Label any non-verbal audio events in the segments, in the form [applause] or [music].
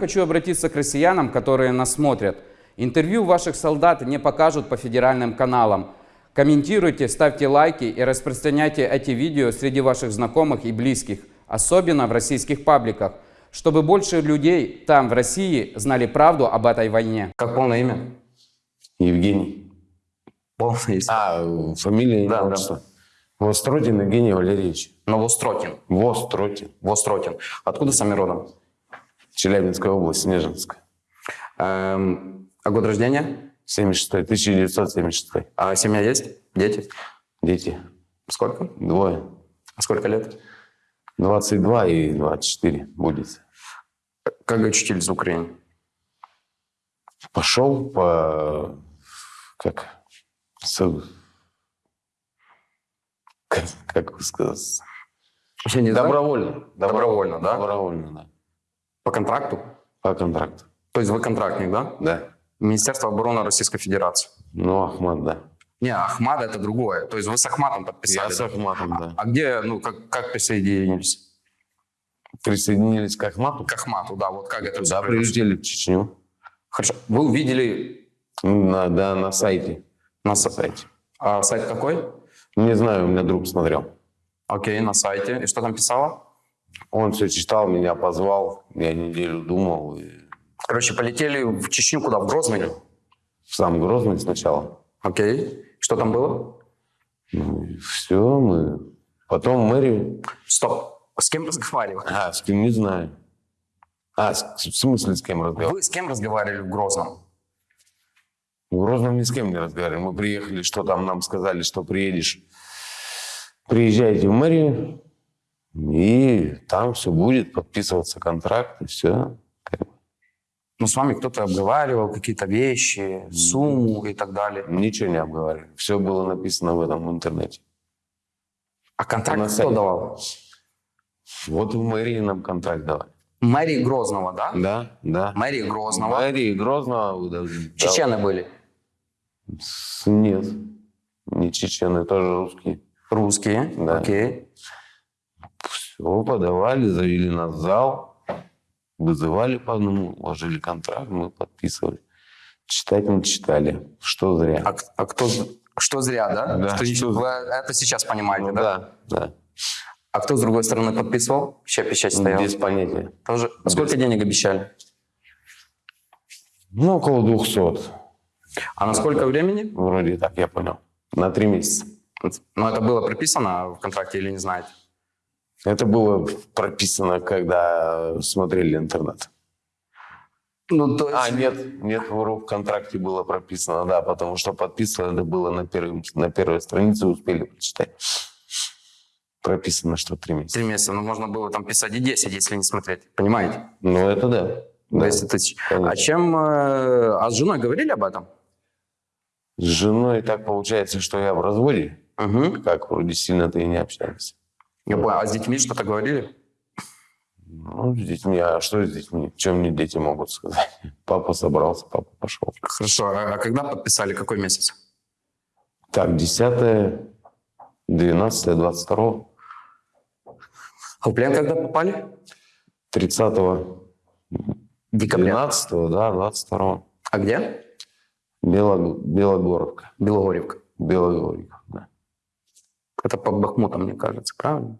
Хочу обратиться к россиянам, которые нас смотрят. Интервью ваших солдат не покажут по федеральным каналам. Комментируйте, ставьте лайки и распространяйте эти видео среди ваших знакомых и близких, особенно в российских пабликах, чтобы больше людей там, в России, знали правду об этой войне. Как полное имя? Евгений. Полное имя. А, фамилия, Да, имя, да. отчество. Востротин Евгений Валерьевич. Новострокин. Востротин. Вострокин. Откуда сами родом? Челябинская область, Снежинская. Эм, а год рождения? 76 1976. А семья есть? Дети? Дети. Сколько? Двое. А сколько лет? 22 и 24 будет. Как очутились в Украине? Пошел по... Как? с- как, как сказать? Не знаю. Добровольно. Добровольно, да? Добровольно, да. По контракту? По контракту. То есть вы контрактник, да? Да. Министерство обороны Российской Федерации. Ну, Ахмат, да. Не, Ахмат это другое. То есть вы с Ахматом подписали. Я с? Ахматом, да. А где, ну, как, как присоединились? Присоединились к Ахмату. К Ахмату, да, вот как это Да, прилетели в Чечню. Хорошо. Вы увидели На, да, на сайте. на сайте. А сайт какой? Не знаю, у меня друг смотрел. Окей, на сайте. И что там писало? Он все читал, меня позвал. Я неделю думал. И Короче, полетели в Чечню куда? В Грозный? в сам Грозный сначала. Окей. Что там было? Ну, все, мы... Потом мэрию... Стоп. С кем разговаривали? А, с кем не знаю. А, с- в смысле с кем разговаривал? Вы с кем разговаривали в Грозном? В Грозном ни с кем не разговаривали. Мы приехали, что там нам сказали, что приедешь. Приезжайте в мэрию, и там все будет, подписываться контракт, и все. Ну, с вами кто-то обговаривал какие-то вещи, сумму и так далее. Ничего не обговаривали. Все было написано в этом интернете. А контракт кто сайте. давал? Вот в мэрии нам контракт давали. Мэрии Грозного, да? Да, да. Мэрии Грозного. Мэрии Грозного должны... Чечены были. С- Нет, не чечены, тоже русские. Русские. Да. Окей. Все, подавали, завели нас в зал, вызывали по одному, ложили контракт, мы подписывали. Читать мы читали, что зря. А, а кто... Что зря, да? Да, Что что- вы это сейчас понимаете, Ну да? да, да. А кто с другой стороны подписывал? Чья печать стояла? Без понятия. Тоже. А сколько денег обещали? Ну, около 200. А на сколько времени? Вроде так, я понял. На три месяца. Ну, это было прописано в контракте или не знаете? Это было прописано, когда смотрели интернет. Ну, то А, нет, нет, в контракте было прописано, да, потому что подписано это было на, первой на первой странице, успели прочитать. Прописано, что три месяца. Три месяца, ну, можно было там писать и 10, если не смотреть. Понимаете? Ну, это да. да. 200 тысяч. конечно. А чем... э, А с женой говорили об этом? С женой так получается, что я в разводе. Угу. Как вроде сильно-то и не общаемся. Я понял. А с детьми что-то говорили? Ну, с детьми, а что с детьми? Чем мне дети могут сказать? [laughs] Папа собрался, папа пошел. Хорошо. А а когда подписали? Какой месяц? Так, 10 12 22 А в плен когда попали? 30 Декабря. 12 да, 22 А где? Бело, Белогоровка. Белогорьевка. Белогоровка, да. Это под Бахмутом, мне кажется, правильно?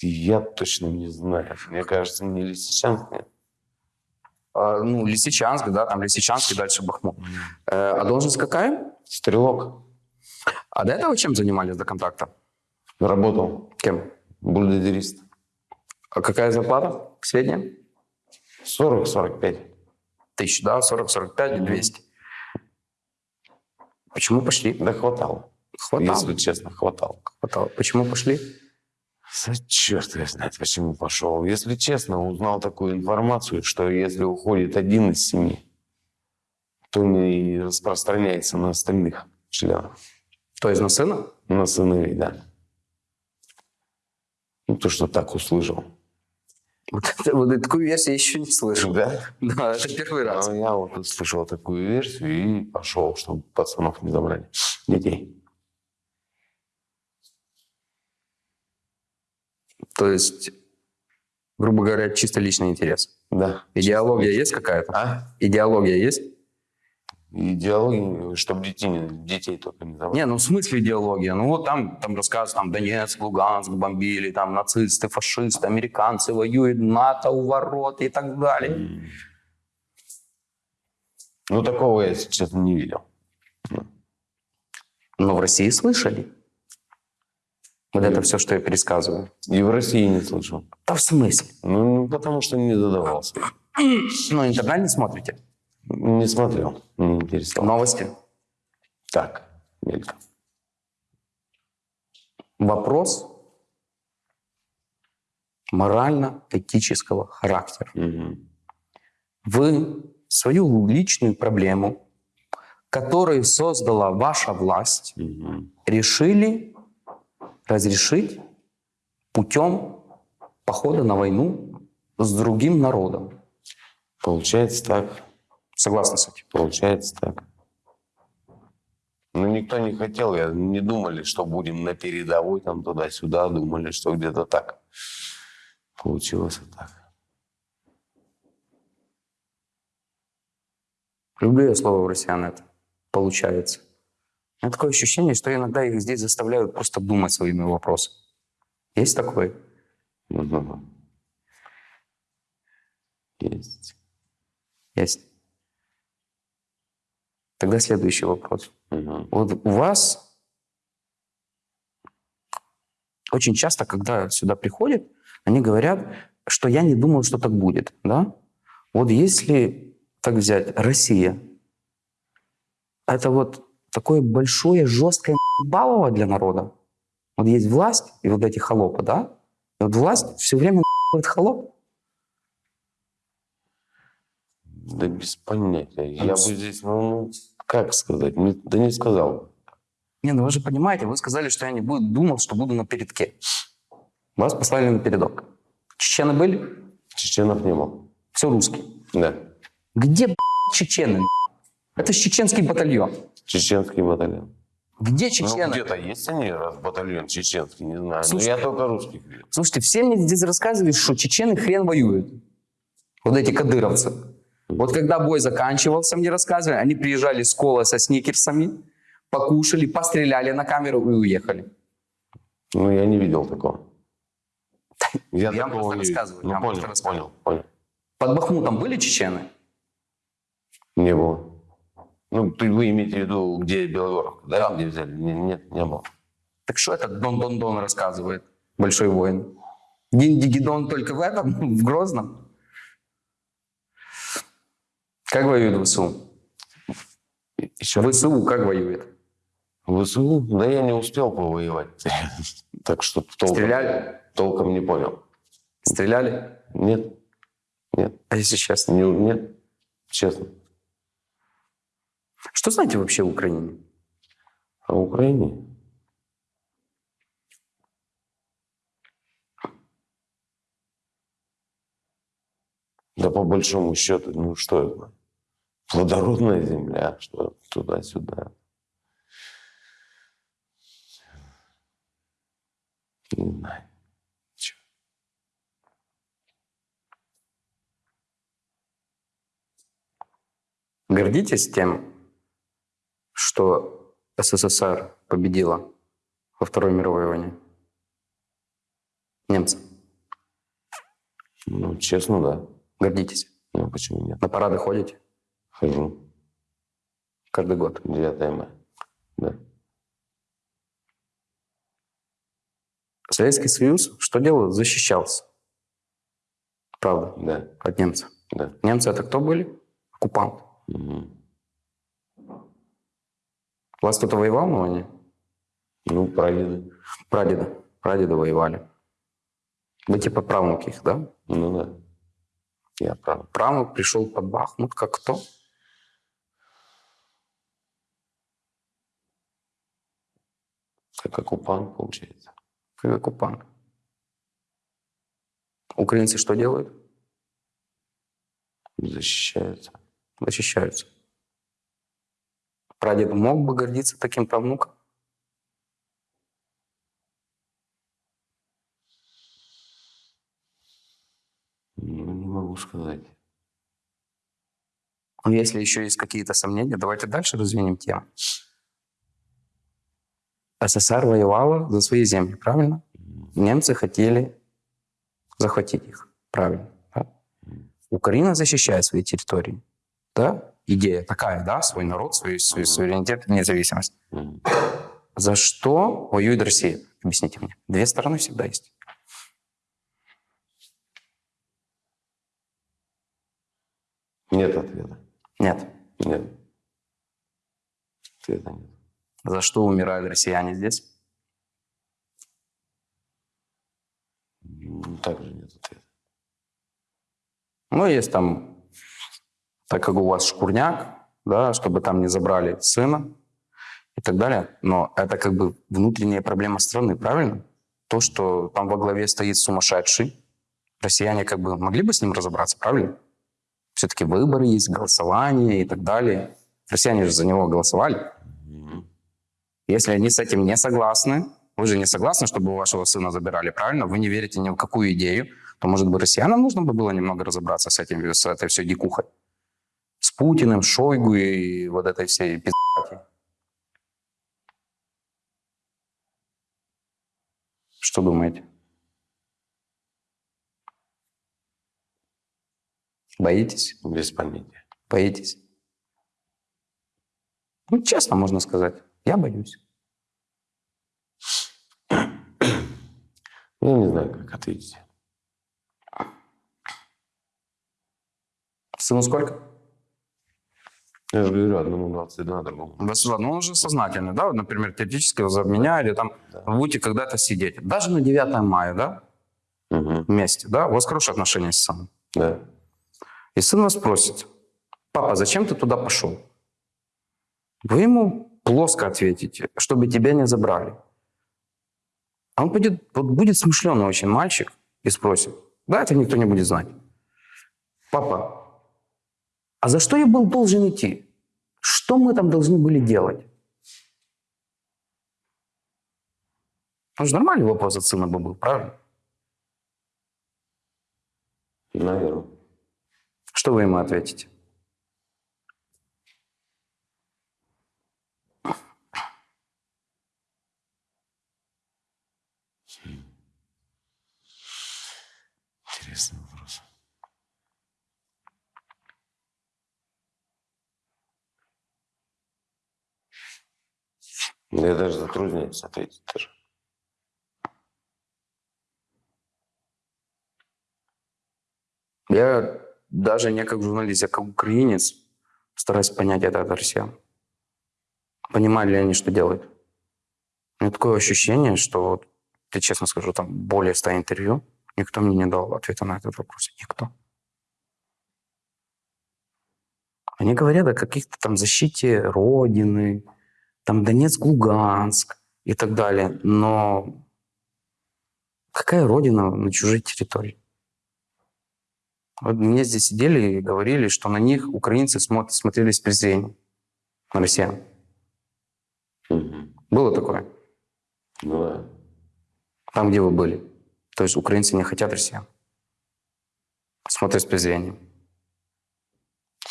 Я точно не знаю. Мне кажется, не Лисичанск, нет. А, ну, Лисичанск, да, там Лисичанск и дальше Бахмут. Э, а должность какая? Стрелок. А до этого чем занимались до контракта? Работал. Кем? Бульдозерист. А какая зарплата? Средняя? 40-45. Тысяч, да? 40, 45 и 200. Почему пошли? Да хватало. Хватало. Если честно, хватало. Хватало. Почему пошли? За черт его знает, почему пошел. Если честно, узнал такую информацию, что если уходит один из семьи, то не распространяется на остальных членов. То есть на сына? На сыновей, да. Ну, то, что так услышал. Вот, это- вот такую версию я еще не слышал. Да? Да, это первый раз. А я вот услышал такую версию и пошел, чтобы пацанов не забрали. Детей. То есть грубо говоря, чисто личный интерес. Да. Идеология есть какая-то? А? Идеология есть? Идеологии, чтобы детей, детей только не забыть. Не, ну в смысле идеология? Ну вот там, там рассказывают, там Донецк, Луганск бомбили, там нацисты, фашисты, американцы воюют, НАТО у ворот и так далее. Ну, такого я, если честно, не видел. Но в России слышали. Вот это все, что я пересказываю. И в России не слышал. Да в смысле? Ну, потому что не задавался. Ну, интернет не смотрите? Не смотрел, не интересовал. Новости? Так, мельком. Вопрос морально-этического характера. Мгм. Вы свою личную проблему, которую создала ваша власть, Мгм. решили разрешить путем похода на войну с другим народом. Получается так. Согласны с этим? Получается так. Ну, никто не хотел, я, не думали, что будем на передовой, там туда-сюда, думали, что где-то так. Получилось вот так. Люблю я слово в россиян это. Получается. Меня такое ощущение, что иногда их здесь заставляют просто думать своими вопросами. Есть такое? Мгм. Есть. Есть. Тогда следующий вопрос. Мгм. Вот у вас очень часто, когда сюда приходят, они говорят, что я не думал, что так будет. Да? Вот если так взять, Россия, это вот такое большое, жесткое балово для народа. Вот есть власть и вот эти холопы, да? И вот власть все время холоп. Да без понятия. Я бы здесь, ну, ну, как сказать, Не- да не сказал. Не, ну вы же понимаете, вы сказали, что я не буду, думал, что буду на передке. Вас послали на передок. Чечены были? Чеченов не был. Все русские. Да. Где чечены? Это чеченский батальон. Чеченский батальон. Где Ну, чечены? где-то есть они, раз батальон чеченский, не знаю. Слушай, Но я только русских видел. Слушайте, все мне здесь рассказывают, что чечены хрен воюют. Вот эти кадыровцы. Вот когда бой заканчивался, мне рассказывали, они приезжали с кола со сникерсами, покушали, постреляли на камеру и уехали. Ну, я не видел такого. [laughs] Я, Я вам такого просто не видел. рассказываю, Ну, я вам понял, просто рассказываю. понял, понял. Под Бахмутом были чечены? Не было. Ну, вы имеете в виду, где Белогоров, да? Где взяли? Не- Нет, не было. Так что этот Дон-Дон-Дон рассказывает? Большой воин. Дин-Дигидон только в этом, в Грозном? Как воюет ВСУ? Еще. ВСУ как воюет? ВСУ? Да я не успел повоевать. [laughs] Так что толком, Стреляли? толком не понял. Стреляли? Нет, нет, А если честно? не, нет, честно. Что знаете вообще о Украине? В Украине? Да по большому счету, ну что это? Плодородная земля, что туда-сюда. Не знаю. Гордитесь тем, что СССР победила во Второй мировой войне? Немцы. Ну, честно, да. Гордитесь. Ну, почему нет? На парады ходите Хожу. каждый год. 9 мая. Да. Советский Союз что делал? Защищался. Правда, Да, от немцев. да. Немцы это кто были? Оккупант. Мгм. У вас кто-то воевал на войне? Ну, прадеды. Прадеда. Прадеда воевали. Вы типа правнук их, да? Ну, да. Я прав. Правнук пришел под Бахмут, как кто? Как оккупант, получается. Как оккупант. Украинцы что делают? Защищаются. Защищаются. Прадед мог бы гордиться таким правнуком? Ну, не могу сказать. Ну, Если еще есть какие-то сомнения, давайте дальше развинем тему. СССР воевала за свои земли, правильно? Немцы хотели захватить их, правильно? да? Украина защищает свои территории, да? Идея такая, да? Свой народ, свой, свой суверенитет, независимость. За что воюет Россия? Объясните мне. Две стороны всегда есть. Нет ответа. Нет. Нет. Ответа нет. За что умирают россияне здесь? Также нет ответа. Ну, есть там, так как у вас шкурняк, да, чтобы там не забрали сына и так далее. Но это как бы внутренняя проблема страны, правильно? То, что там во главе стоит сумасшедший, россияне как бы могли бы с ним разобраться, правильно? Все-таки выборы есть, голосование и так далее. Россияне же за него голосовали. Если они с этим не согласны, вы же не согласны, чтобы у вашего сына забирали, правильно? Вы не верите ни в какую идею, то, может быть, россиянам нужно бы было немного разобраться с, этим, с этой всей дикухой. С Путиным, Шойгу и вот этой всей пиздати. Что думаете? Боитесь? Без понятия. Боитесь? Ну, честно можно сказать. Я боюсь. Я не знаю, как ответить. Сыну сколько? Я же говорю, одному 22, другому. 22. Ну, он уже сознательный, да? Вот, например, теоретически за меня или там Да. вы будете когда-то сидеть. Даже на 9 мая, да? Мгм. Вместе, да? У вас хорошие отношения с сыном. Да. И сын вас спросит, папа, зачем ты туда пошел? Вы ему плоско ответите, чтобы тебя не забрали. А он будет, вот будет смышленый очень мальчик и спросит, да, это никто не будет знать. Папа, а за что я был должен идти? Что мы там должны были делать? Ну, же нормальный вопрос от сына бы был, правильно? Наверное. Что вы ему ответите? Интересный я даже затрудняюсь ответить тоже. Я даже не как журналист, я как украинец стараюсь понять это от россиян. Понимали ли они, что делают? У меня такое ощущение, что, вот, я честно скажу, там более 100 интервью, никто мне не дал ответа на этот вопрос. Никто. Они говорят о каких-то там защите Родины, там Донецк, Луганск и так далее. Но какая Родина на чужой территории? Вот мне здесь сидели и говорили, что на них украинцы смо- смотрели с презрением, на россиян. Мгм. Было такое? Ну да. Там, где вы были. То есть украинцы не хотят россиян. Смотрят с презрением.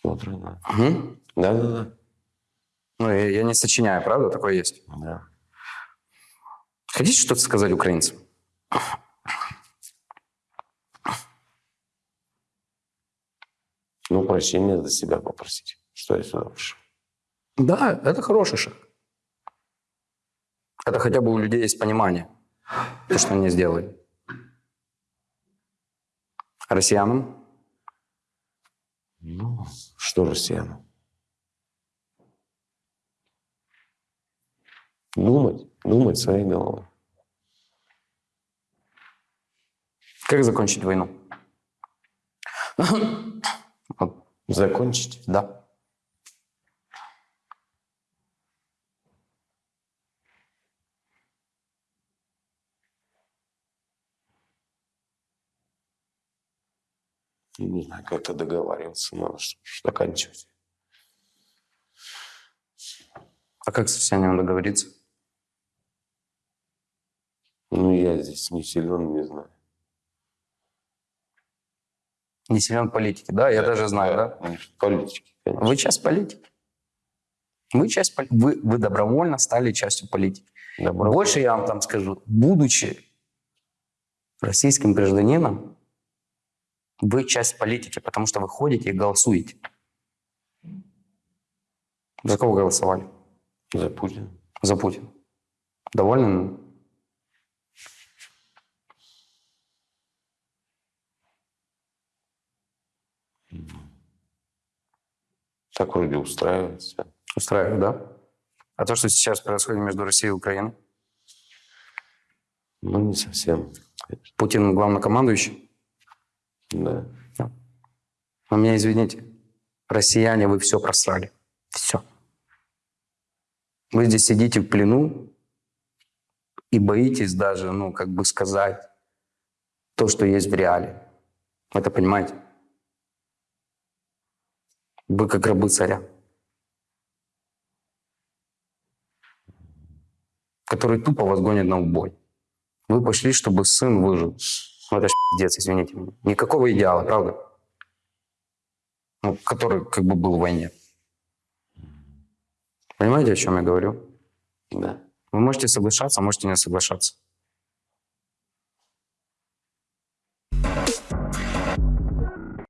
Смотрю, да. Мгм. Да-да-да. Ну, я, я не сочиняю, правда? Такое есть. Да. Хотите что-то сказать украинцам? Ну, прощения за себя попросить, что я сюда пришел. Да, это хороший шаг. Это хотя бы у людей есть понимание, то, что они сделали. Россиянам? Ну, что россиянам? Думать, думать своей головой. Как закончить войну? Закончить. да. Не знаю, как-то договариваться надо, чтобы заканчивать. А как с россиянами договориться? Ну, я здесь не силен, не знаю. Не силен в политике, да? Я даже знаю, да? Же Политики, конечно. Вы часть политики. Вы часть вы, вы добровольно стали частью политики. Добро. Больше я вам там скажу, будучи российским гражданином, вы часть политики, потому что вы ходите и голосуете. За кого голосовали? За Путина. За Путина. Довольны? Так вроде устраивает всё. Устраивает, да? А то, что сейчас происходит между Россией и Украиной? Ну, не совсем. конечно. Путин главнокомандующий? Да. Вы меня извините. Россияне, вы все просрали. Все. Вы здесь сидите в плену и боитесь даже, ну, как бы сказать то, что есть в реале. Это понимаете? Вы как рабы царя. Который тупо вас гонит на убой. Вы пошли, чтобы сын выжил. Ну, это пиздец, извините меня. Никакого идеала, правда? ну, который как бы был в войне. Понимаете, о чем я говорю? Да. Вы можете соглашаться, можете не соглашаться.